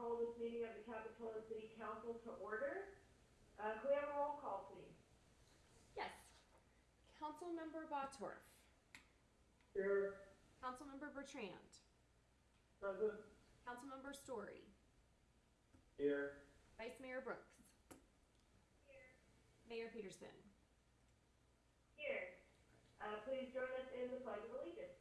call this meeting of the Capitola City Council to order. Uh, can we have a roll call, please? Yes. Councilmember Bottorff. Here. Councilmember Bertrand. Present. Councilmember Storey. Here. Vice Mayor Brooks. Here. Mayor Petersen. Here. Uh, please join us in the pledge of allegiance.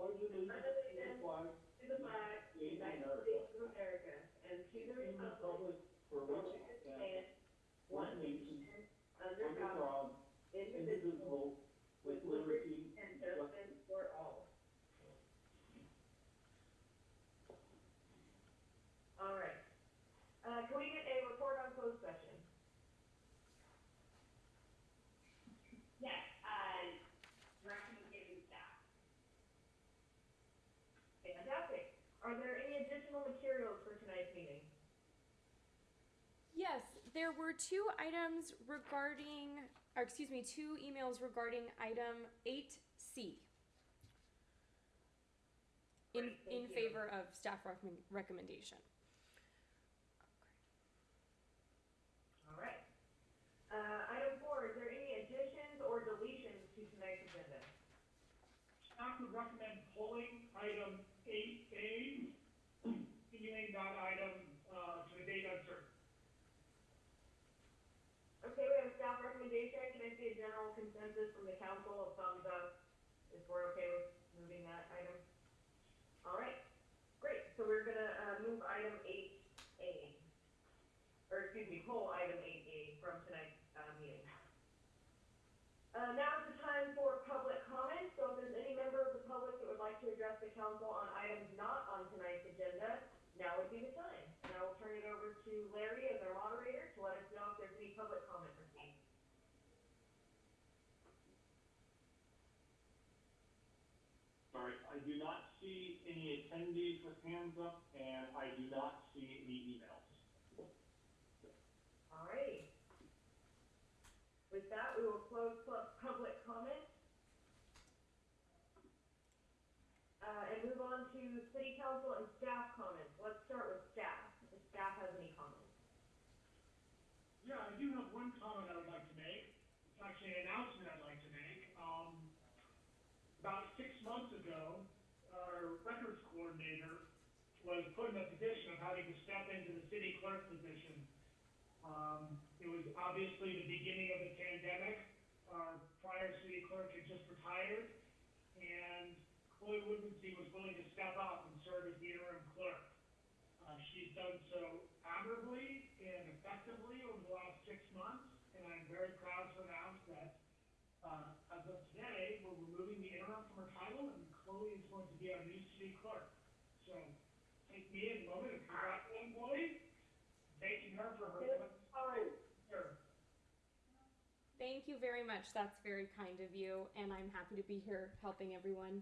I pledge allegiance to the flag To the flag, of the United States of America, and to the of the republic republic for which it stands, one nation, under under God, God, indivisible, indivisible, with liberty and and justice. justice for all. All right. Uh, can we get a report on closed session? Yes, uh, direction given staff. Fantastic. Are there any additional materials for tonight's meeting? Yes, there were two items regarding, or excuse me, two emails regarding item eight C. In, Great, in favor of staff recommend, recommendation. All right. Uh, item four, is there any additions or deletions to tonight's agenda? Staff would recommend pulling item eight A, continuing that item, uh, to a date uncertain. Okay, we have a staff recommendation. Can I see a general consensus from the council of thumbs up if we're okay with moving that item? All right, great. So we're gonna, uh, move item eight A. Or excuse me, pull item eight A from tonight's, uh, meeting. Uh, now is the time for public comment. So if there's any member of the public that would like to address the council on items not on tonight's agenda, now would be the time. And I will turn it over to Larry as our moderator to let us know if there's any public comment received. Sorry, I do not see with hands up, and I do not see any emails. Alrighty. With that, we will close public comment. Uh, and move on to city council and staff comments. Let's start with staff, if staff has any comments. Yeah, I do have one comment I would like to make. It's actually an announcement I'd like to make. Um, about six months ago, records coordinator was put in a position of having to step into the city clerk position. Um, it was obviously the beginning of the pandemic. Our prior city clerk had just retired, and Chloe Woodmansee was willing to step up and serve as the interim clerk. Uh, she's done so admirably and effectively over the last six months, and I'm very proud to announce that, uh, as of today, we're removing the interim from her title, and Chloe is going to be our new city clerk. So, moment and congratulate thanking her for her service. Thank you very much. That's very kind of you, and I'm happy to be here helping everyone,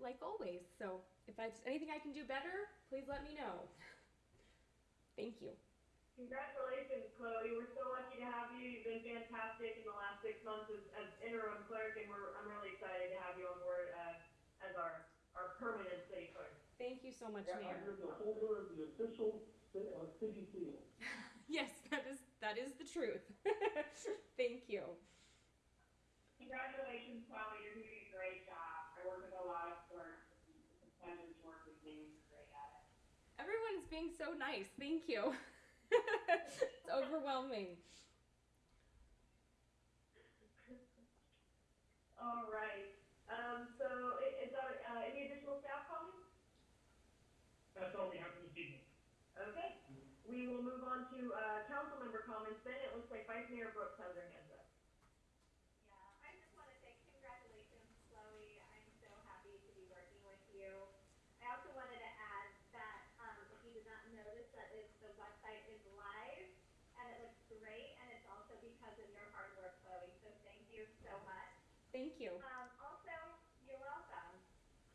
like always. So if there's anything I can do better, please let me know. Thank you. Congratulations, Chloe. We're so lucky to have you. You've been fantastic in the last six months as, as interim clerk, and we're, I'm really excited to have you on board, uh, as our, our permanent city clerk. Thank you so much, Yeah, Mayor. I'm the holder of the official ci- uh, city seal. Yes, that is that is the truth. Thank you. Congratulations, Chloe, you're doing a great job. I work with a lot of clerks, it's a pleasure to work with you, you're great at it. Everyone's being so nice. Thank you. it's overwhelming. All right. Um, so i- is that, uh, any additional staff comments? That's all we have for this evening. Okay. We will move on to, uh, council member comments then. It looks like Vice Mayor Brooks has her hands up. Yeah, I just want to say congratulations, Chloe. I'm so happy to be working with you. I also wanted to add that, um, if you did not notice, that is, the website is live and it looks great and it's also because of your hard work, Chloe. So thank you so much. Thank you. Um, also, you're welcome.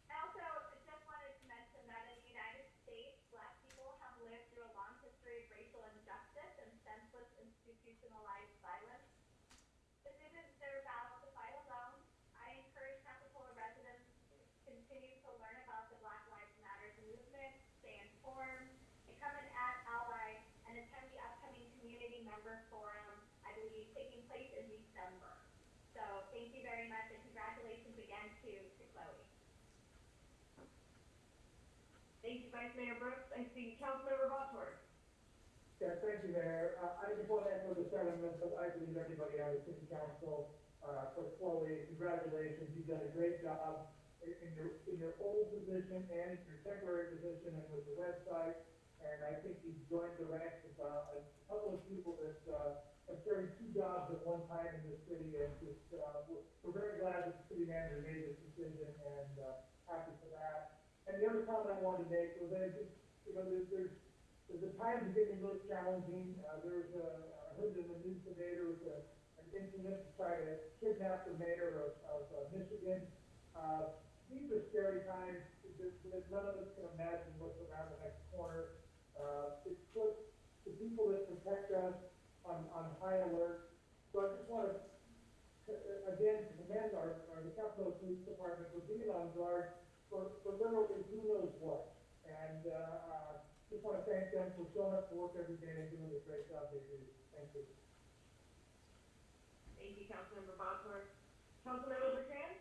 I also just wanted to mention that in the United States, black people have lived through a long history of racial injustice and senseless institutionalized violence. This to, to Chloe. Thank you, Vice Mayor Brooks. I see Councilmember Bottorff. Yeah, thank you, Mayor. Uh, I just want to echo the sentiments that I believe everybody on the city council, uh, for Chloe, congratulations, you've done a great job in, your, in your old position and in your temporary position and with the website. And I think you've joined the ranks of, uh, a couple of people that, uh, have two jobs at one time in this city and just, uh, we're, we're very glad that the city manager made this decision and, uh, happy for that. And the other comment I wanted to make was that just, you know, there's, there's there's a time to get a challenging. Uh, there a, I heard in the news today, there was a, an incident to try to kidnap the mayor of, of uh, Michigan. Uh, these are scary times. There's none of us can imagine what's around the next corner. Uh, it puts the people that protect us on, on high alert. So I just want to, again, commend our, our, the Capitola Police Department for being on guard for, for literally who knows what. And, uh, uh, just want to thank them for showing up to work every day and doing the great job they do. Thank you. Thank you, Councilmember Bottorff. Councilmember Bertrand?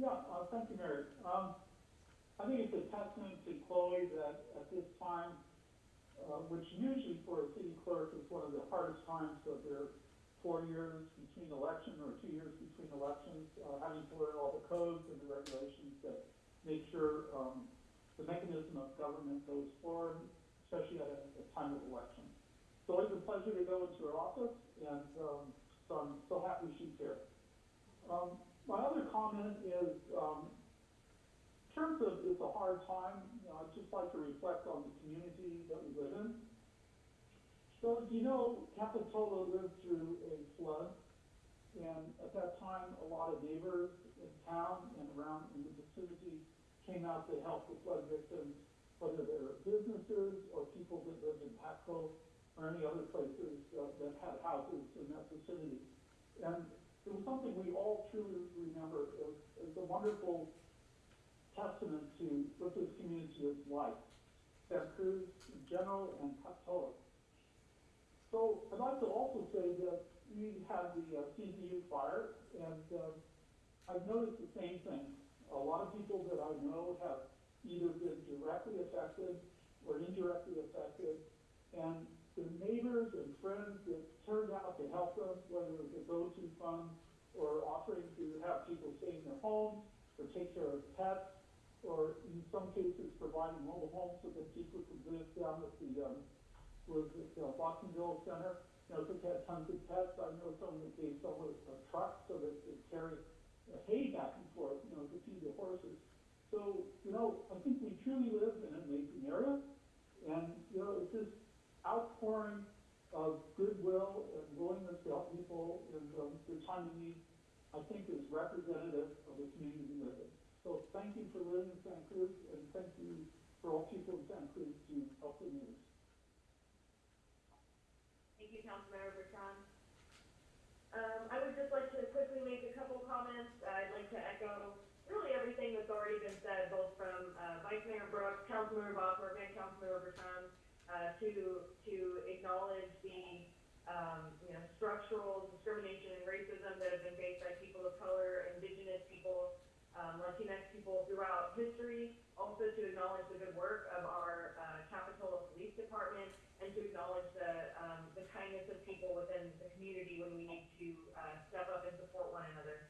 Yeah, uh, thank you, Mary. Um, I think it's a testament to Chloe that at this time, uh, which usually for a city clerk is one of the hardest times of their four years between election or two years between elections, uh, having to learn all the codes and the regulations that make sure, um, the mechanism of government goes forward, especially at a, a time of election. So it's a pleasure to go into her office, and, um, so I'm so happy she's here. Um, my other comment is, um, in terms of it's a hard time, you know, I'd just like to reflect on the community that we live in. So, you know, Capitola lived through a flood, and at that time, a lot of neighbors in town and around in the vicinity came out to help the flood victims, whether they're businesses or people that lived in Patco or any other places uh, that had houses in that vicinity. And it was something we all truly remember. It was, it was a wonderful testament to what this community is like, Santa Cruz in general and Capitola. So I'd like to also say that we had the uh, CZU fire, and uh, I've noticed the same thing. A lot of people that I know have either been directly affected or indirectly affected, and the neighbors and friends that turned out to help them, whether it was a go-to fund or offering to have people stay in their homes or take care of pets, or in some cases providing mobile homes so that people could live down at the, um, was it uh, Watsonville Center? You know, if they had tons of pets, I know someone that gave someone a truck so that they carry uh, hay back and forth, you know, to feed the horses. So, you know, I think we truly live in an amazing area, and, you know, it's this outpouring of goodwill and willingness to help people in um, their time of need, I think is representative of the community we live in. So thank you for living in Santa Cruz, and thank you for all people in Santa Cruz to help the news. You, Councilmember Bertrand. Um, I would just like to quickly make a couple comments. I'd like to echo really everything that's already been said, both from, uh, Vice Mayor Brooks, Councilmember Bottorff, and Councilmember Bertrand, uh, to, to acknowledge the, um, you know, structural discrimination and racism that have been faced by people of color, indigenous people, um, Latinx people throughout history. Also to acknowledge the good work of our, uh, Capitola Police Department, and to acknowledge the, um, the kindness of people within the community when we need to, uh, step up and support one another.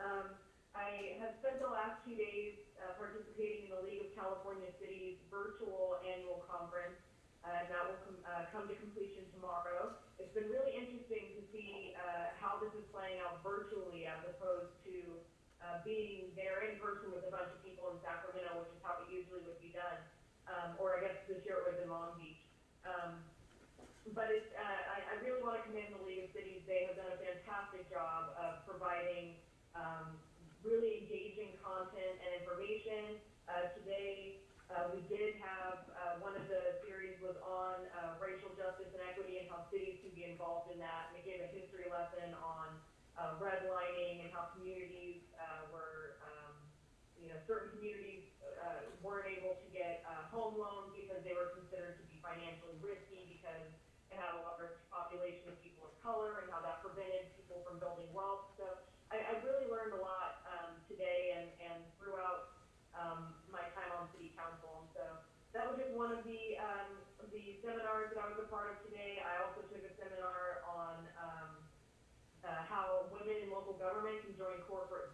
Um, I have spent the last two days, uh, participating in the League of California Cities virtual annual conference, uh, and that will com- uh, come to completion tomorrow. It's been really interesting to see, uh, how this is playing out virtually as opposed to, uh, being there in person with a bunch of people in Sacramento, which is how it usually would be done. Um, or I guess this year it was in Long Beach. Um, but it's, uh, I, I really want to commend the League of Cities. They have done a fantastic job of providing, um, really engaging content and information. Uh, today, uh, we did have, uh, one of the series was on, uh, racial justice and equity and how cities can be involved in that. And it gave a history lesson on, uh, redlining and how communities, uh, were, um, you know, certain communities, uh, weren't able to get, uh, home loans financially risky because it had a large population of people of color and how that prevented people from building wealth. So I, I really learned a lot um, today and, and throughout um, my time on city council. And so that was just one of the um, the seminars that I was a part of today. I also took a seminar on um, uh, how women in local government can join corporate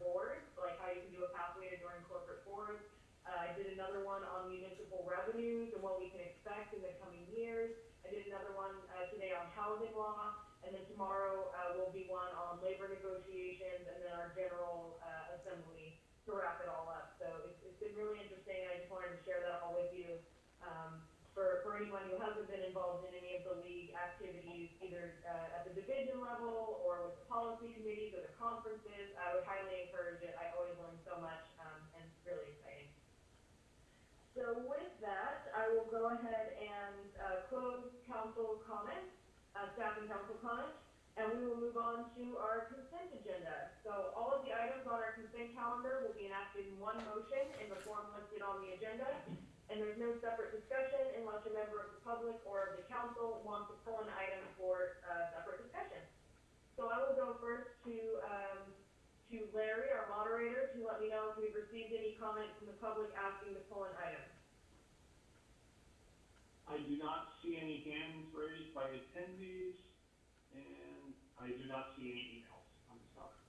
I did another one on municipal revenues and what we can expect in the coming years. I did another one, uh, today on housing law, and then tomorrow, uh, will be one on labor negotiations, and then our general, uh, assembly to wrap it all up. So it's, it's been really interesting, I just wanted to share that all with you. Um, for, for anyone who hasn't been involved in any of the league activities, either, uh, at the division level, or with the policy committees, or the conferences, I would highly encourage it, I always learn so much, um, and it's really exciting. So with that, I will go ahead and, uh, close council comments, uh, staff and council comments, and we will move on to our consent agenda. So all of the items on our consent calendar will be enacted in one motion in the form listed on the agenda, and there's no separate discussion unless a member of the public or of the council wants to pull an item for, uh, separate discussion. So I will go first to, um, to Larry, our moderator, to let me know if we've received any comments from the public asking to pull an item. I do not see any hands raised by attendees, and I do not see any emails on this topic.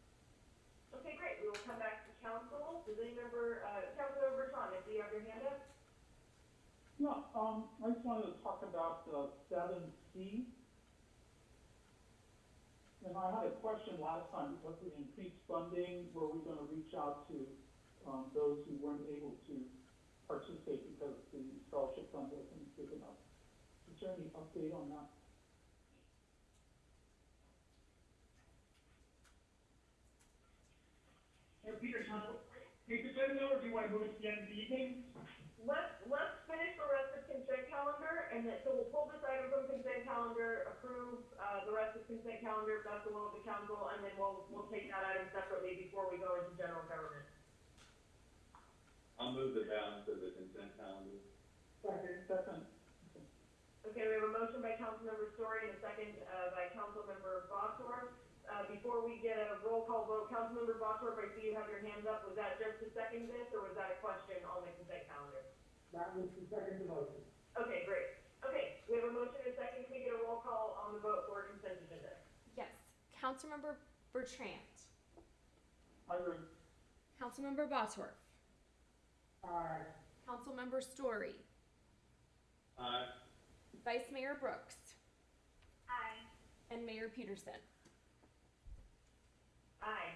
Okay, great, we will come back to council. Does any member, uh, Councilor Bertrand, do you have your hand up? Yeah, um, I just wanted to talk about, uh, seven C. And I had a question last time, because of the increased funding, were we gonna reach out to, um, those who weren't able to participate because the scholarship fund wasn't big enough? Is there any update on that? Hey, Peter, can you take the agenda, or do you wanna move it to the end of the evening? Let's, let's finish the rest of consent calendar, and then, so we'll pull this item from consent calendar, approve, uh, the rest of consent calendar, if that's the will of the council, and then we'll, we'll take that item separately before we go into general government. I'll move the balance of the consent calendar. Second, Second, Okay, we have a motion by Councilmember Storey and a second, uh, by Councilmember Bottorff. Uh, before we get a roll call vote, Councilmember Bottorff, I see you have your hands up. Was that just to second this, or was that a question on the consent calendar? that was the second motion. Okay, great. Okay, we have a motion and a second. Can we get a roll call on the vote for consent agenda? Yes. Councilmember Bertrand. I agree. Councilmember Bottorff. Aye. Councilmember Storey. Aye. Vice Mayor Brooks. Aye. And Mayor Petersen. Aye.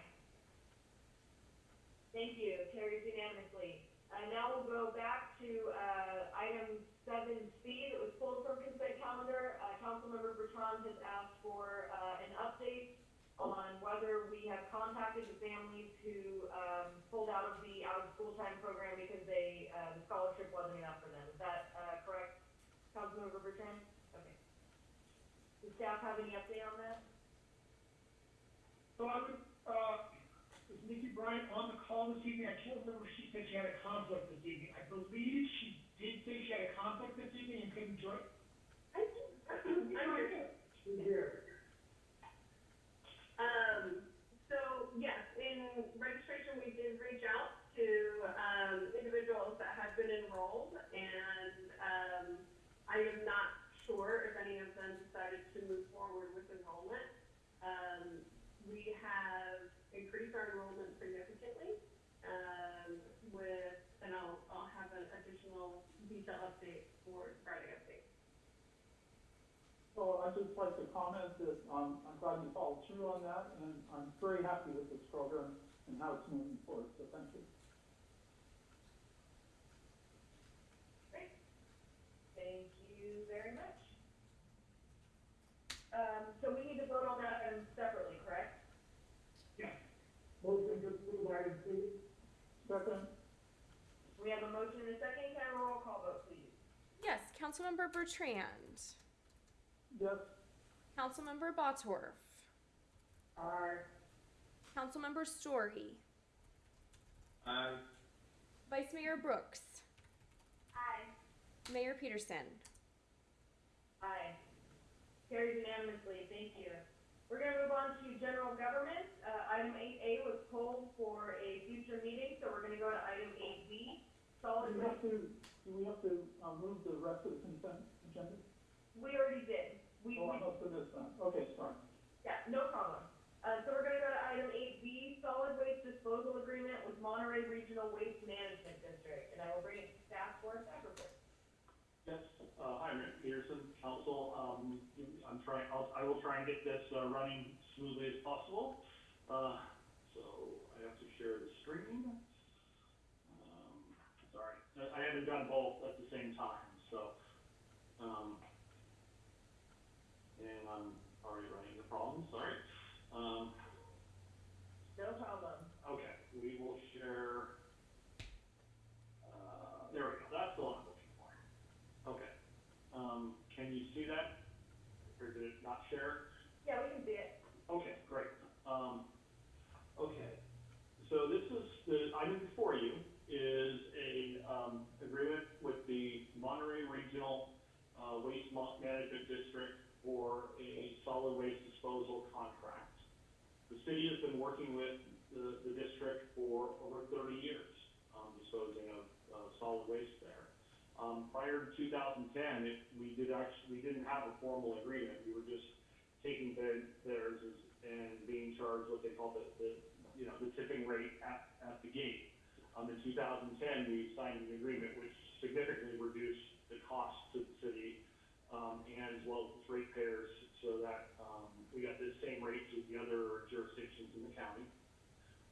Thank you. Carries unanimously. Uh, now we'll go back to, uh, item seven C that was pulled from consent calendar. Uh, Councilmember Bertrand has asked for, uh, an update on whether we have contacted the families who, um, pulled out of the out-of-school time program because they, uh, the scholarship wasn't enough for them. Is that, uh, correct, Councilmember Bertrand? Okay. Does staff have any update on that? So I would, uh, is Nikki Bryant on the call this evening? I can't remember if she said she had a conflict this evening. I believe she did say she had a conflict this evening and couldn't join. I'm here. She's here. Um, so yes, in registration, we did reach out to, um, individuals that had been enrolled and, um, I am not sure if any of them decided to move forward with enrollment. Um, we have increased our enrollment significantly, um, with, and I'll, I'll have an additional detail update for Friday update. So I'd just like to comment that, um, I'm glad you followed through on that, and I'm very happy with this program and how it's moving forward, so thank you. Thank you very much. Um, so we need to vote on that item separately, correct? Motion to approve item C. Second, We have a motion and a second, can I have a roll call vote, please? Yes. Councilmember Bertrand. yes, Councilmember Bottorff. Aye. Councilmember Storey. Aye. Vice Mayor Brooks. Aye. Mayor Petersen. Aye. Carries unanimously, thank you. We're gonna move on to general government. Uh, item eight A was pulled for a future meeting, so we're gonna go to item eight B. Solid you waste. have to, do we have to, uh, move the rest of the consent agenda? We already did. We, Oh, I we, must have missed that. Okay, sorry. yeah, no problem. Uh, so we're gonna go to item eight B, solid waste disposal agreement with Monterey Regional Waste Management District, and I will bring it to staff for a staff report. Yes, uh, hi, Rick Peterson, council, um, I'm trying, I'll, I will try and get this, uh, running smoothly as possible. Uh, so I have to share the screen. Um, sorry, I, I haven't done both at the same time, so, um, and I'm already running the problem, sorry. Um, No problem. Okay, we will share, uh, there we go, that's the one I'm looking for. Okay, um, can you see that? Or did it not share? Yeah, we can see it. Okay, great. Um, okay, so this is, the item before you is a, um, agreement with the Monterey Regional, uh, Waste Management District for a solid waste disposal contract. The city has been working with the, the district for over thirty years, um, disposing of, uh, solid waste there. Um, prior to two thousand ten, it, we did actually, we didn't have a formal agreement, we were just taking bid, theirs as, and being charged what they call the, the, you know, the tipping rate at, at the gate. Um, in two thousand ten, we signed an agreement which significantly reduced the cost to the city, um, and as well as ratepayers, so that, um, we got the same rates as the other jurisdictions in the county.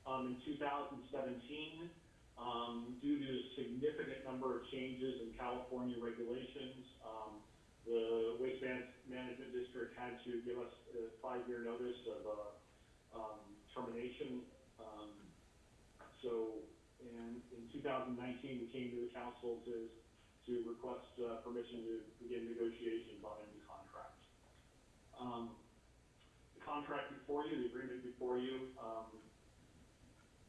Um, in two thousand seventeen, um, due to a significant number of changes in California regulations, um, the Waste Man- Management District had to give us a five-year notice of, uh, um, termination. Um, so, in, in two thousand nineteen, we came to the council to, to request, uh, permission to begin negotiations on a new contract. Um, the contract before you, the agreement before you, um,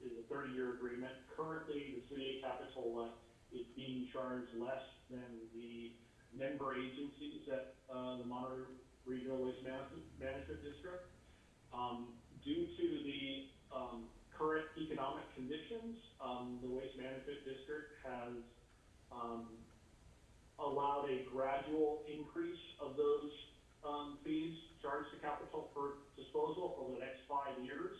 is a thirty-year agreement. Currently, the city of Capitola is being charged less than the member agencies at, uh, the Monterey Regional Waste Management, District. Um, due to the, um, current economic conditions, um, the Waste Management District has, um, allowed a gradual increase of those, um, fees charged to capital for disposal over the next five years.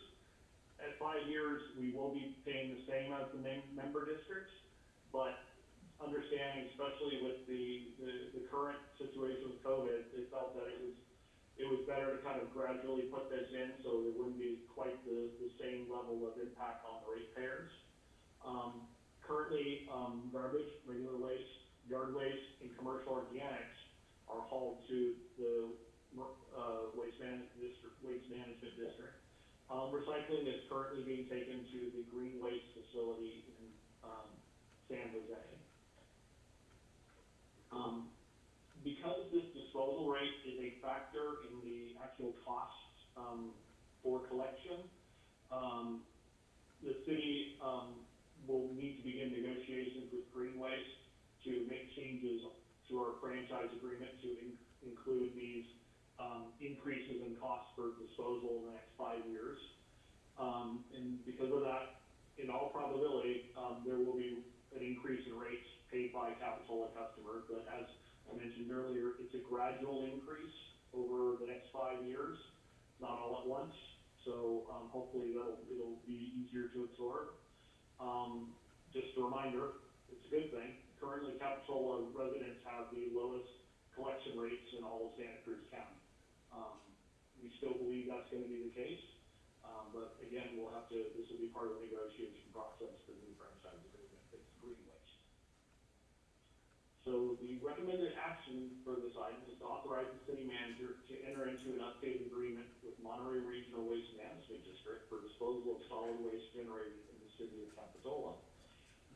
At five years, we will be paying the same as the mem- member districts, but understanding, especially with the, the, the current situation with COVID, they felt that it was, it was better to kind of gradually put this in, so there wouldn't be quite the, the same level of impact on the ratepayers. Um, currently, um, garbage, regular waste, yard waste, and commercial organics are hauled to the, uh, waste management district, waste management district. Um, recycling is currently being taken to the green waste facility in, um, San Jose. Um, because this disposal rate is a factor in the actual costs, um, for collection, um, the city, um, will need to begin negotiations with Green Waste to make changes to our franchise agreement to in- include these, um, increases in costs for disposal in the next five years. Um, and because of that, in all probability, there will be an increase in rates paid by Capitola customers, but as I mentioned earlier, it's a gradual increase over the next five years, not all at once. So, um, hopefully that'll, it'll be easier to absorb. Um, just a reminder, it's a good thing. Currently, Capitola residents have the lowest collection rates in all of Santa Cruz County. Um, we still believe that's gonna be the case. Um, but again, we'll have to, this will be part of the negotiation process for the new franchise agreement, it's Green Waste. So the recommended action for this item is to authorize the city manager to enter into an updated agreement with Monterey Regional Waste Management District for disposal of solid waste generated in the city of Capitola.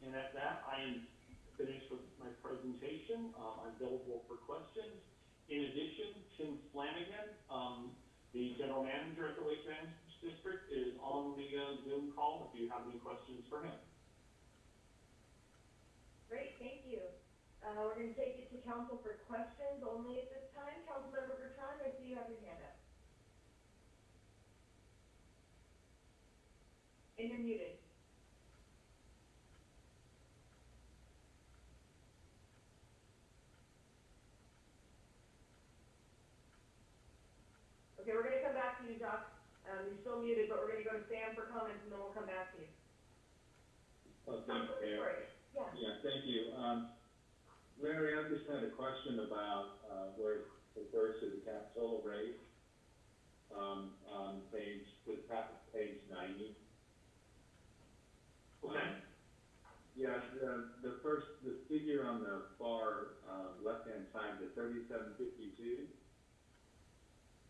And at that, I am finished with my presentation, um, I'm available for questions. In addition, Tim Flanagan, um, the general manager at the Waste Management District is on the uh, Zoom call if you have any questions for him. Great, thank you. Uh, we're gonna take it to council for questions only at this time. Councilmember Bertrand, I see you have your hand up. And you're muted. Okay, we're gonna come back to you, Doc. Um, you're still muted, but we're gonna go to Sam for comments and then we'll come back to you. Oh, thank you, Yeah. Yeah, thank you. Um, Larry, I just had a question about, uh, where it refers to the Capitola rate. Um, on page, the top of page ninety. Okay. Um, Yeah, the, the first, the figure on the far, uh, left-hand side, the thirty-seven fifty-two.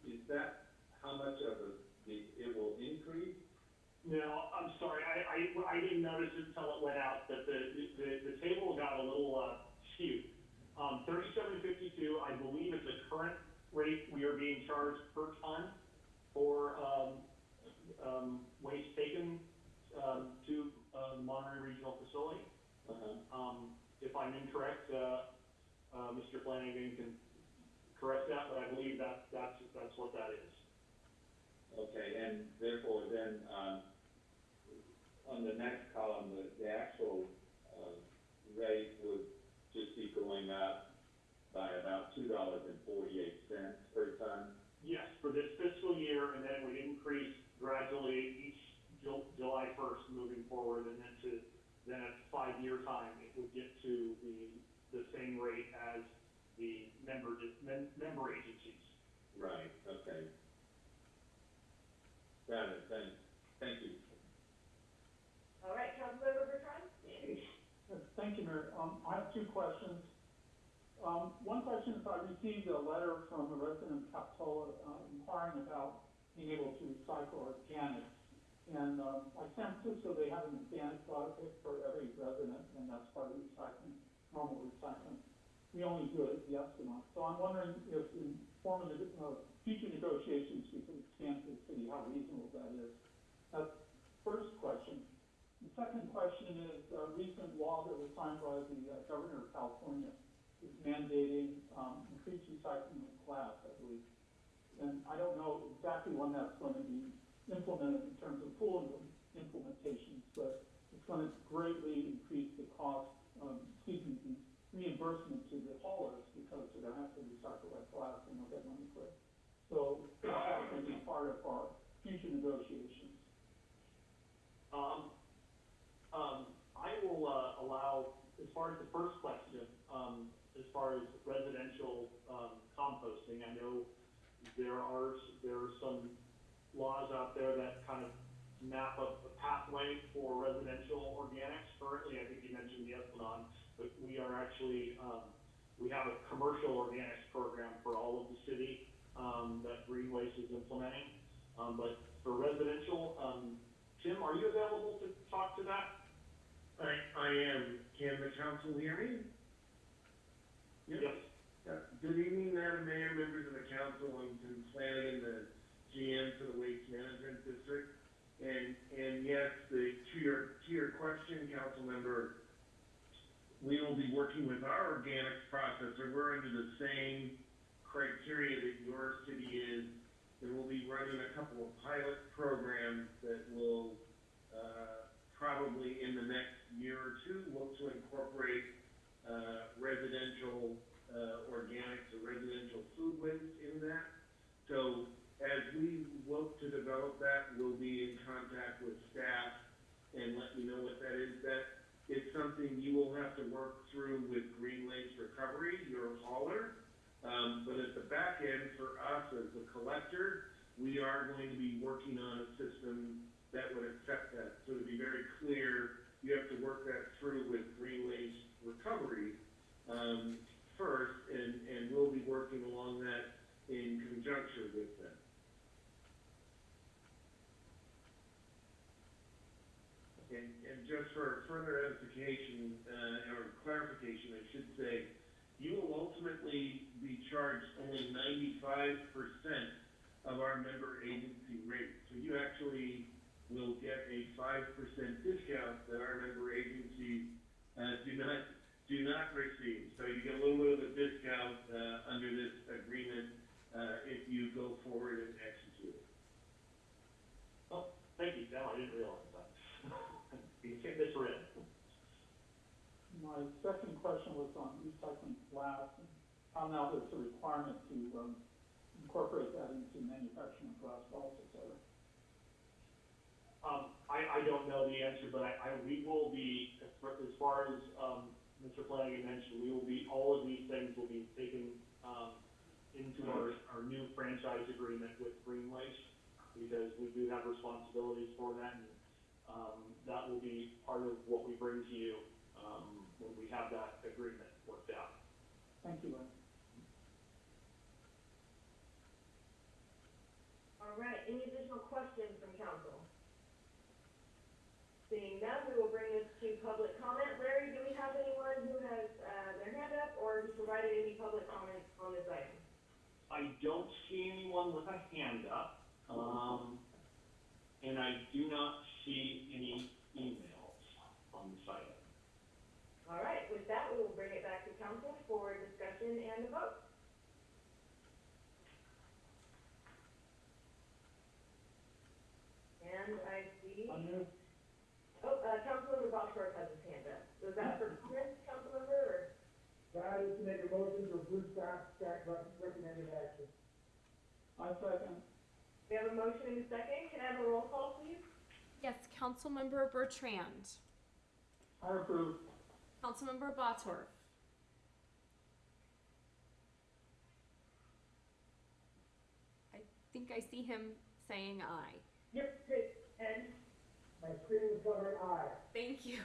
Is that how much of a, the, it will increase? No, I'm sorry, I, I, I didn't notice until it went out, that the, the, the table got a little, uh, Um, thirty-seven fifty-two, I believe is the current rate we are being charged per ton for, um, um, waste taken, um, to, uh, Monterey Regional Facility. Uh-huh. Um, if I'm incorrect, uh, uh, Mr. Flanagan can correct that, but I believe that, that's, that's what that is. Okay, and therefore then, um, on the next column, the, the actual, uh, rate would just be going up by about two dollars and forty-eight cents per ton. Yes, for this fiscal year, and then it would increase gradually each Ju- July first moving forward, and then to, then at five-year time, it would get to the, the same rate as the member, dis- mem- member agencies. Right, okay. Got it, thanks, thank you. All right, Councilmember Bertrand? Thank you, Mayor. Um, I have two questions. Um, one question is I received a letter from a resident of Capitola, uh, inquiring about being able to recycle organics. And, um, like San Francisco, they have an organic product for every resident, and that's part of recycling, normal recycling. We only do it at the Esplanade. So I'm wondering if in form of, uh, future negotiations, we could expand to the city, how reasonable that is. That's first question. The second question is, a recent law that was signed by the uh, governor of California is mandating, um, increased recycling of glass, I believe. And I don't know exactly when that's going to be implemented in terms of full im- implementations, but it's going to greatly increase the cost, um, excuse me, reimbursement to the haulers because they're going to have to recycle that glass and they'll get money for it. So that's going to be part of our future negotiations. Um, um, I will, uh, allow, as far as the first question, um, as far as residential, um, composting, I know there are, there are some laws out there that kind of map up a pathway for residential organics. Currently, I think you mentioned the Esplanade, but we are actually, um, we have a commercial organics program for all of the city, um, that Green Waste is implementing. Um, but for residential, um, Tim, are you available to talk to that? I, I am. Can the council hear me? Yes. Uh, Good evening, Madam Mayor, members of the council, I'm Tim Flanagan, the GM for the Waste Management District. And, and yes, the, to your, to your question, council member, we will be working with our organics processor, we're under the same criteria that your city is. And we'll be running a couple of pilot programs that will, uh, probably in the next year or two, look to incorporate, uh, residential, uh, organics or residential food waste in that. So as we look to develop that, we'll be in contact with staff and let you know what that is. That it's something you will have to work through with Green Waste Recovery, your hauler. Um, but at the back end, for us as the collector, we are going to be working on a system that would accept that. So to be very clear, you have to work that through with Green Waste Recovery, um, first, and, and we'll be working along that in conjunction with them. And, and just for further edification, uh, or clarification, I should say, you will ultimately be charged only ninety-five percent of our member agency rate. So you actually will get a five percent discount that our member agencies, uh, do not, do not receive. So you get a little bit of a discount, uh, under this agreement, uh, if you go forward and execute it. Oh, thank you, Sam, I didn't realize that. You can't misread. My second question was on recycling glass, and how now there's a requirement to, um, incorporate that into manufacturing of glass bottles, et cetera. I, I don't know the answer, but I, I, we will be, as far, as far as, um, Mr. Flanagan mentioned, we will be, all of these things will be taken, um, into our, our new franchise agreement with Green Waste, because we do have responsibilities for that, and, um, that will be part of what we bring to you, um, when we have that agreement worked out. Thank you, Lynn. All right, any additional questions from council? Seeing none, we will bring this to public comment. Larry, do we have anyone who has, uh, their hand up or who provided any public comments on this item? I don't see anyone with a hand up, um, and I do not see any emails on the site. All right, with that, we will bring it back to council for discussion and a vote. And I see, I move, oh, uh, Councilmember Bottorff has his hand up. Was that for comments, Councilmember, or? That is to make a motion to approve staff, staff rec- recommended action. I second. We have a motion and a second. Can I have a roll call, please? Yes, Councilmember Bertrand, I approve. Councilmember Bottorff, I think I see him saying aye. Yep, great. And My screen is covering aye. Thank you.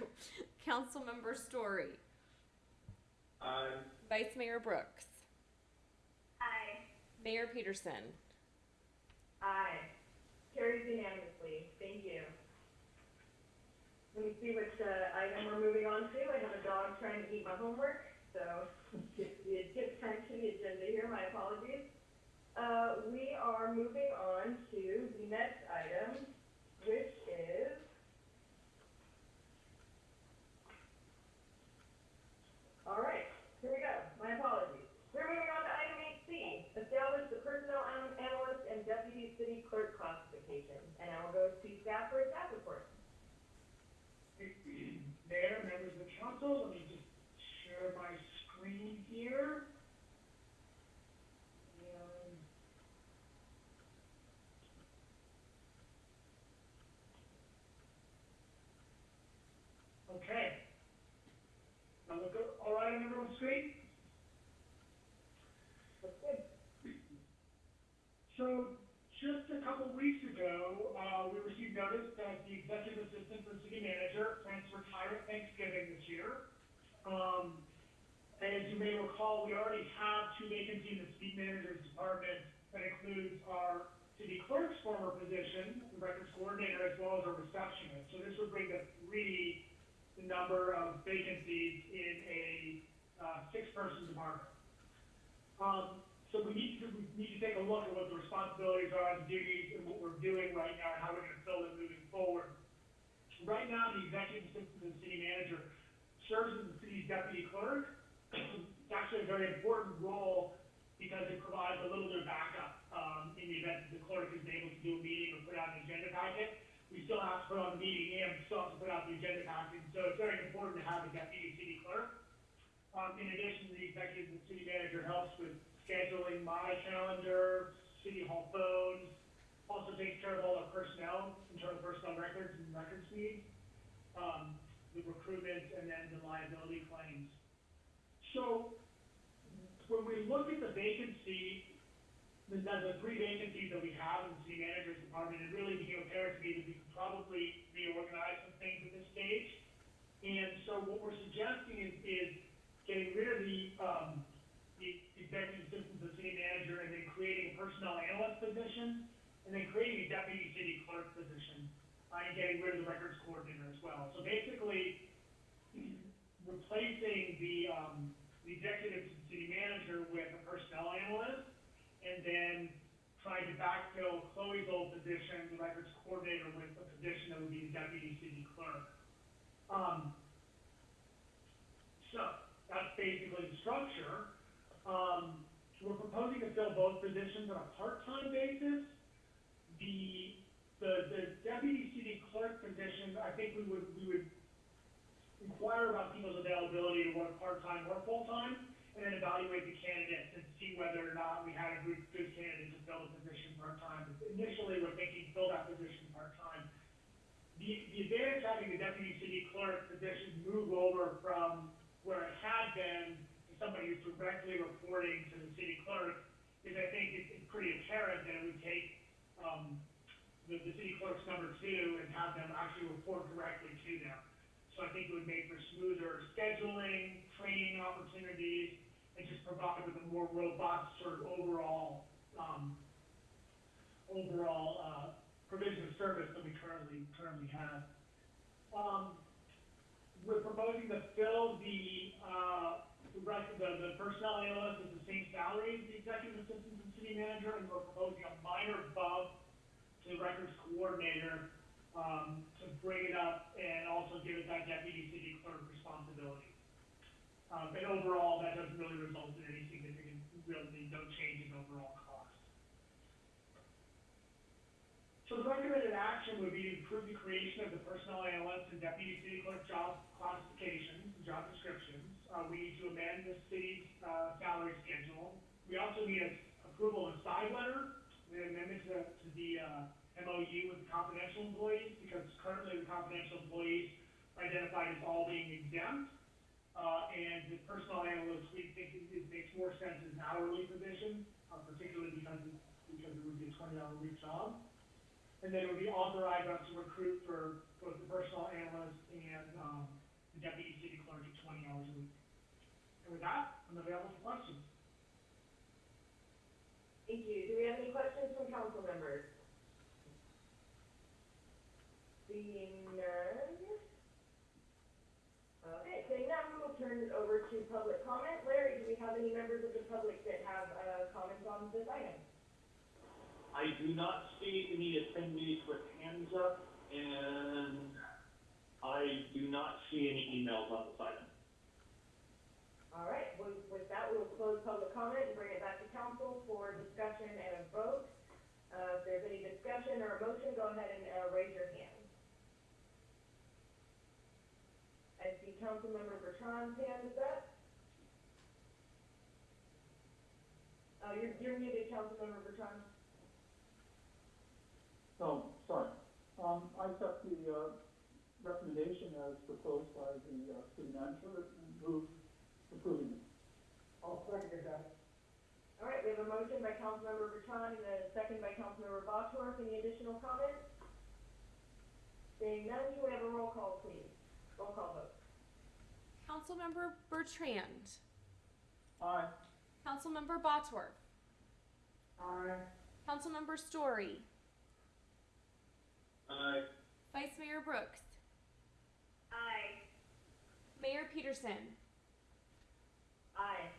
Councilmember Storey, Aye. Vice Mayor Brooks, Aye. Mayor Petersen. Aye. Carries unanimously. Thank you. Let me see which, uh, item we're moving on to. I have a dog trying to eat my homework, so it, it gets turned to the agenda here. My apologies. Uh, we are moving on to the next item, which is All right, here we go. My apologies. We're moving on to item eight C, establish the personnel an- analyst and deputy city clerk classification. And I will go to staff for a staff report. Mayor, members of the council, let me just share my screen here. Okay. Now look, all right on everyone's screen? That's good. So, just a couple weeks ago, uh, we received notice that the executive assistant for city manager plans to retire at Thanksgiving this year. Um, as you may recall, we already have two vacancies in the city manager's department that includes our city clerk's former position, the records coordinator, as well as our receptionist. So this would bring to three the number of vacancies in a, uh, six-person department. Um, so we need to, we need to take a look at what the responsibilities are, the duties, and what we're doing right now, and how we're gonna fill them moving forward. Right now, the executive assistant to the city manager serves as the city's deputy clerk. It's actually a very important role because it provides a little bit of backup, um, in the event that the clerk isn't able to do a meeting or put out an agenda packet. We still have to put on the meeting and we still have to put out the agenda packet, so it's very important to have a deputy city clerk. Um, in addition, the executive and city manager helps with scheduling my calendar, city hall phones, also takes care of all our personnel, internal personnel records and records needs, um, the recruitment and then the liability claims. So, when we look at the vacancy, the, the three vacancies that we have in the city manager's department, it really became apparent to me that we could probably reorganize some things at this stage. And so what we're suggesting is, is getting rid of the, um, executive assistant to city manager and then creating a personnel analyst position, and then creating a deputy city clerk position, uh, and getting rid of the records coordinator as well. So basically, replacing the, um, the executive city manager with a personnel analyst, and then trying to backfill Chloe's old position, the records coordinator, with a position that would be the deputy city clerk. Um, so, that's basically the structure. Um, we're proposing to fill both positions on a part-time basis. The, the, the deputy city clerk position, I think we would, we would inquire about people's availability to work part-time or full-time, and then evaluate the candidates and see whether or not we had a good, good candidate to fill the position part-time. Initially, we're thinking fill that position part-time. the, the advantage having the deputy city clerk position move over from where it had been directly reporting to the city clerk is I think it's, it's pretty apparent that it would take, um, the, the city clerk's number two and have them actually report directly to them. So I think it would make for smoother scheduling, training opportunities, and just provide with a more robust sort of overall, um, overall, uh, provision of service than we currently, currently have. Um, we're proposing to fill the, uh, the the, personnel analyst at the same salary as the executive assistant and city manager, and we're proposing a minor bump to the records coordinator, um, to bring it up and also give it that deputy city clerk responsibility. Um, and overall, that doesn't really result in any significant, really no change in overall cost. So the recommended action would be to approve the creation of the personnel analyst and deputy city clerk job classifications, and job descriptions. Uh, we need to amend the city's, uh, salary schedule. We also need a approval of a side letter, an amendment to, to the, uh, MOU with the confidential employees, because currently the confidential employees are identified as all being exempt. Uh, and the personnel analyst, we think it, it makes more sense as an hourly position, uh, particularly because, because it would be a twenty hour week job. And then it would be authorized us to recruit for both the personnel analyst and, um, the deputy city clerk at twenty hours a week. And with that, I'm available for questions. Thank you. Do we have any questions from council members? Seeing none? Okay, seeing none, we will turn it over to public comment. Larry, do we have any members of the public that have, uh, comments on this item? I do not see any attendees with hands up, and I do not see any emails on this item. All right, with, with that, we'll close public comment and bring it back to council for discussion and a vote. Uh, if there's any discussion or a motion, go ahead and, uh, raise your hand. I see Councilmember Bertrand's hand is up. Uh, you're, you're muted, Councilmember Bertrand. Oh, sorry. Um, I accept the, uh, recommendation as proposed by the, uh, city manager and move approving it. I'll second that. All right, we have a motion by Councilmember Bertrand and a second by Councilmember Bottorff. Any additional comments? Seeing none, can we have a roll call, please? Roll call vote. Councilmember Bertrand. Aye. Councilmember Bottorff. Aye. Councilmember Storey. Aye. Vice Mayor Brooks. Aye. Mayor Petersen. Aye.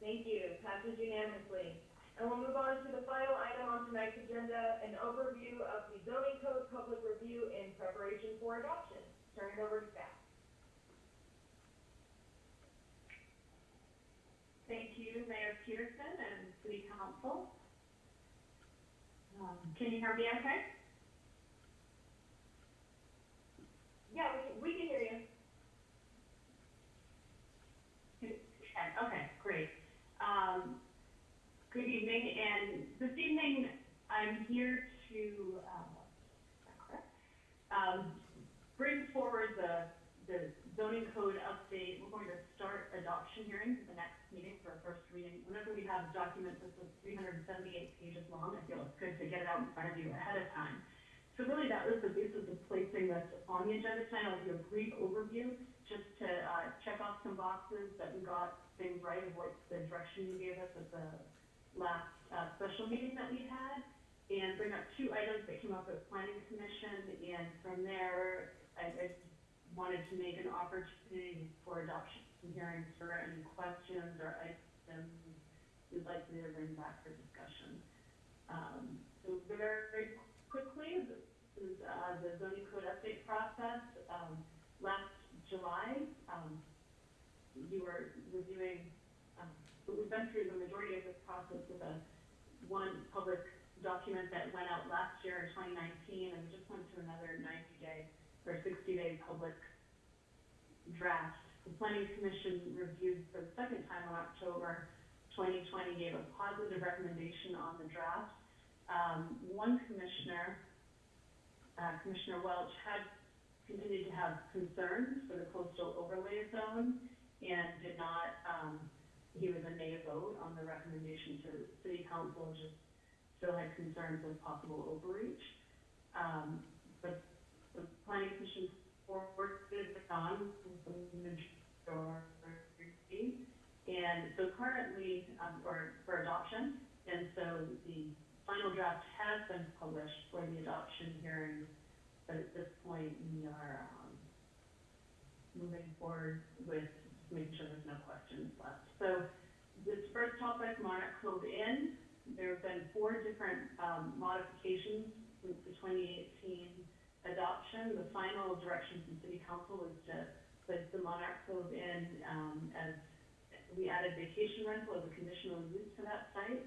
Thank you, passes unanimously. And we'll move on to the final item on tonight's agenda, an overview of the zoning code public review in preparation for adoption. Turn it over to staff. Thank you, Mayor Petersen and City Council. Um, can you hear me okay? Yeah, we can, we can hear you. Can, okay, great. Um, good evening, and this evening, I'm here to, um? Um, bring forward the, the zoning code update. We're going to start adoption hearings at the next meeting for a first reading. Whenever we have a document that's three hundred and seventy-eight pages long, I feel it's good to get it out in front of you ahead of time. So really, that was the basis of placing this on the agenda tonight. I'll do a brief overview, just to, uh, check off some boxes that we got things right of what the direction you gave us at the last, uh, special meeting that we had, and bring up two items that came up at planning commission, and from there, I, I wanted to make an opportunity for adoption hearings for any questions or items you'd like me to bring back for discussion. Um, so very quickly, this is, uh, the zoning code update process. Um, last July, um, you were reviewing, um, we've been through the majority of this process with a, one public document that went out last year in twenty nineteen, and we just went through another ninety day, or sixty day public draft. The planning commission reviewed for the second time in October twenty twenty, gave a positive recommendation on the draft. Um, one commissioner uh, Commissioner Welch had continued to have concerns for the coastal overlay zone and did not, um, he was a nay vote on the recommendation to the city council, just still had concerns with possible overreach. Um, but the planning commission forwarded it on with the majority. And so currently, um, for, for adoption, and so the final draft has been published for the adoption hearing. But at this point, we are, um, moving forward with making sure there's no questions left. So this first topic, Monarch Cove Inn, there have been four different, um, modifications since the twenty eighteen adoption. The final direction from city council was to place the Monarch Cove Inn um, as, we added vacation rental as a conditional use to that site.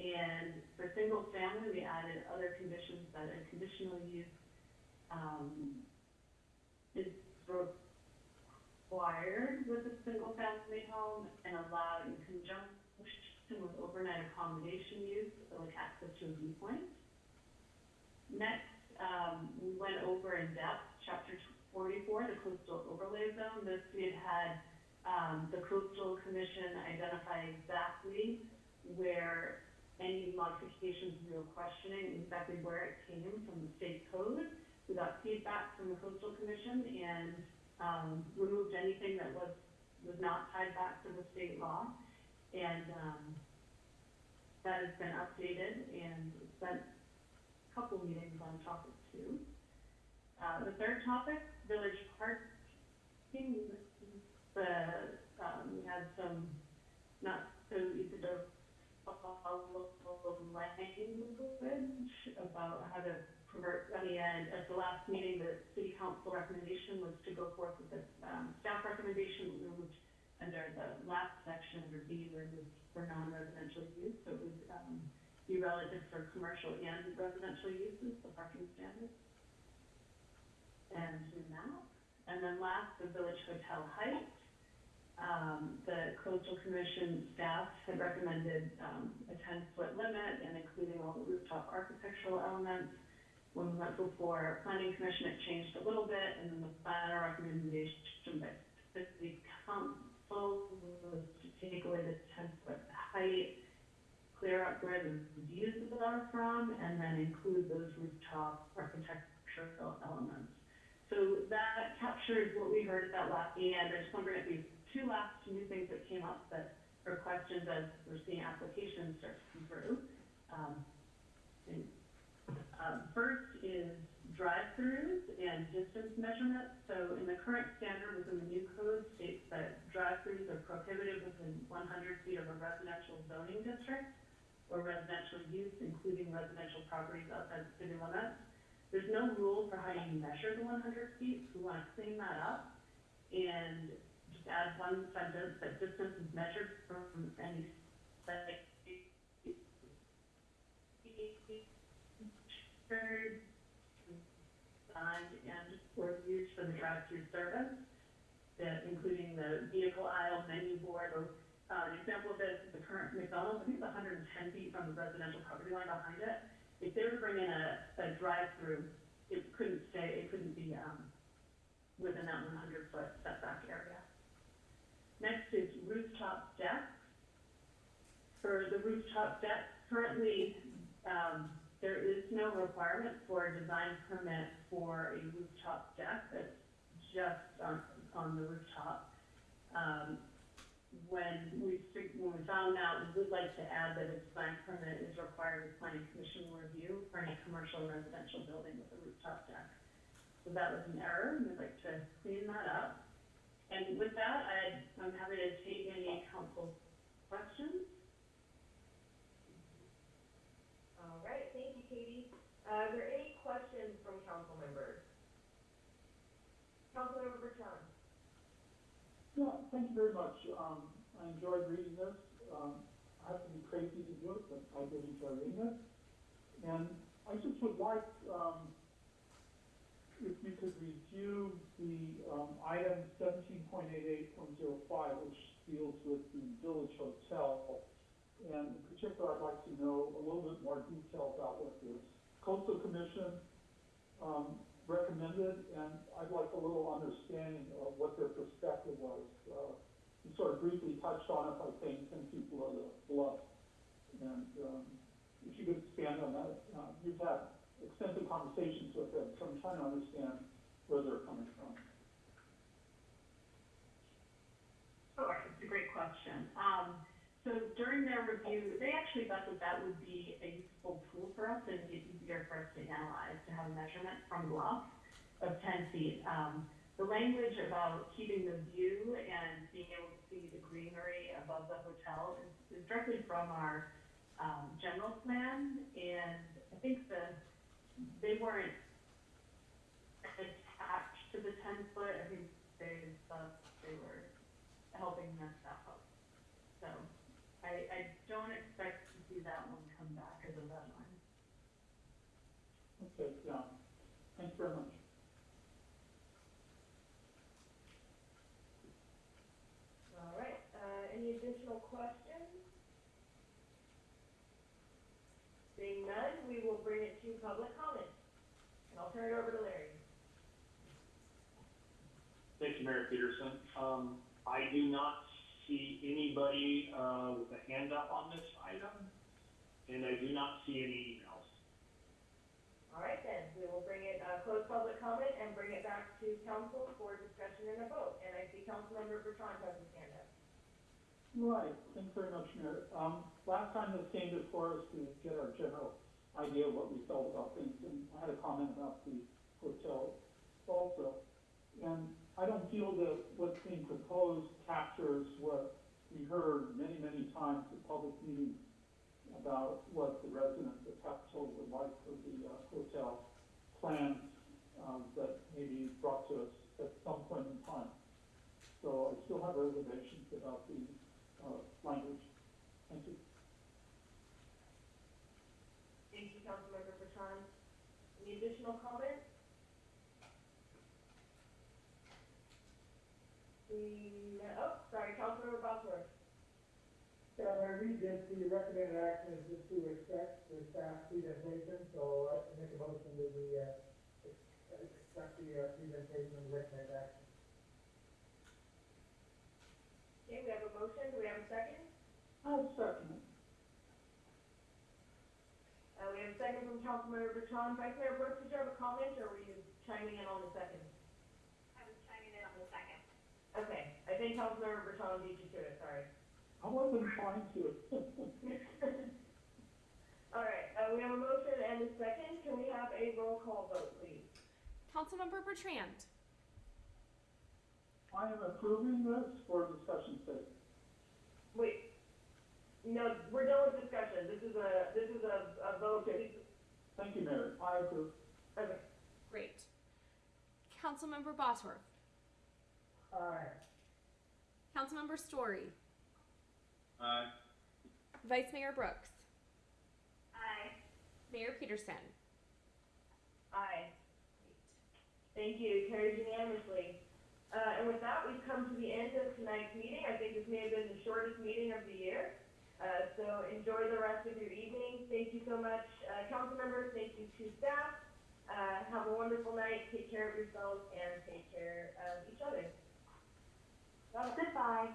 And for single family, we added other conditions that a conditional use, um, is required with a single family home and allowed in conjunction with overnight accommodation use, like access to a viewpoint. Next, um, we went over in depth, chapter forty-four, the coastal overlay zone. This we had had, um, the coastal commission identify exactly where any modifications we were questioning, exactly where it came from the state code. We got feedback from the coastal commission and, um, removed anything that was, was not tied back to the state law. And, um, that has been updated and spent a couple meetings on topic two. Uh, the third topic, village parking, the, um, we had some not so easy to follow language about how to and at the last meeting, the city council recommendation was to go forth with this, um, staff recommendation, we moved under the last section, under B, it for non-residential use, so it would, um, be relative for commercial and residential uses, the parking standards. And out. And then last, the Village Hotel Heights. Um, the coastal commission staff had recommended, um, a ten-foot limit and including all the rooftop architectural elements. When we went before planning commission, it changed a little bit, and then the final recommendation by the city council was to take away the ten-foot height, clear up where the views are from, and then include those rooftop architectural elements. So that captures what we heard at that last and I just wondering if these two last new things that came up that are questions as we're seeing applications start to come through. Um, and, um, first is drive-throughs and distance measurements. So in the current standard within the new code states that drive-throughs are prohibited within one hundred feet of a residential zoning district or residential use, including residential properties outside the city limits. There's no rule for how you measure the one hundred feet, so we wanna clean that up and just add one sentence that distance is measured from any site. Designed and or used for the drive-through service, that including the vehicle aisle, menu board, or, uh, an example of this is the current McDonald's, I think it's hundred and ten feet from the residential property line behind it. If they were to bring in a, a drive-through, it couldn't stay, it couldn't be, um, within that one hundred foot setback area. Next is rooftop decks. For the rooftop deck, currently, um, there is no requirement for a design permit for a rooftop deck, that's just on, on the rooftop. Um, when we, when we found out, we would like to add that a design permit is required with planning commission review for any commercial or residential building with a rooftop deck. So that was an error, and we'd like to clean that up. And with that, I, I'm happy to take any council questions. All right. Uh, are there any questions from council members? Councilmember Bertrand? Yeah, thank you very much. Um, I enjoyed reading this. Um, I have to be crazy to do it, but I did enjoy reading it. And I just would like, um, if you could review the, um, item seventeen point eight eight point zero five, which deals with the village hotel. And in particular, I'd like to know a little bit more detail about what this coastal commission, um, recommended, and I'd like a little understanding of what their perspective was. Uh, you sort of briefly touched on it by saying ten people are the bluff. And, um, if you could expand on that, uh, you've had extensive conversations with them, so I'm trying to understand where they're coming from. Sure, it's a great question. Um, so during their review, they actually thought that that would be a useful tool for us and be easier for us to analyze, to have a measurement from bluff of ten feet. Um, the language about keeping the view and being able to see the greenery above the hotel is, is directly from our, um, general plan, and I think the, they weren't attached to the ten foot, I think they thought they were helping. So, I, I don't expect to see that one come back as a red line. Okay, yeah, thanks very much. All right, uh, any additional questions? Seeing none, we will bring it to public comment. And I'll turn it over to Larry. Thank you, Mayor Petersen. Um, I do not see anybody, uh, with a hand up on this item, and I do not see any emails. All right then, we will bring it, uh, close public comment and bring it back to council for discussion and a vote. And I see Councilmember Bertrand has his hand up. Right, thanks very much, Mayor. Um, last time this came before us to get our general idea of what we felt about things, and I had a comment about the hotel also. And I don't feel that what's being proposed captures what we heard many, many times at public meetings about what the residents of Capitola would like for the, uh, hotel plans, um, that may be brought to us at some point in time. So I still have reservations about the, uh, language. Thank you. Thank you, Councilmember Bertrand. Any additional comments? We, oh, sorry, Councilmember Bottorff. Yeah, when I read this, the recommended action is just to accept the staff presentation, so I make a motion that we, uh, ex- accept the, uh, presentation and recommended action. Okay, we have a motion, do we have a second? I'll second it. Uh, we have a second from Councilmember Bertrand. Vice Mayor Brooks, did you have a comment, or were you chiming in on the second? I was chiming in on the second. Okay, I think Councilmember Bertrand beat you to it, sorry. I wasn't trying to. All right, uh, we have a motion and a second. Can we have a roll call vote, please? Councilmember Bertrand. I am approving this for discussion's sake. Wait, no, we're done with discussion. This is a, this is a, a vote. Okay. Thank you, Mayor. I approve. Okay, Great. Councilmember Bottorff. Aye. Councilmember Storey. Aye. Vice Mayor Brooks. Aye. Mayor Petersen. aye. Thank you, carried unanimously. Uh, and with that, we've come to the end of tonight's meeting. I think this may have been the shortest meeting of the year. Uh, so enjoy the rest of your evening. Thank you so much, uh, council members. Thank you to staff. Uh, have a wonderful night. Take care of yourselves and take care of each other. Bye. Goodbye.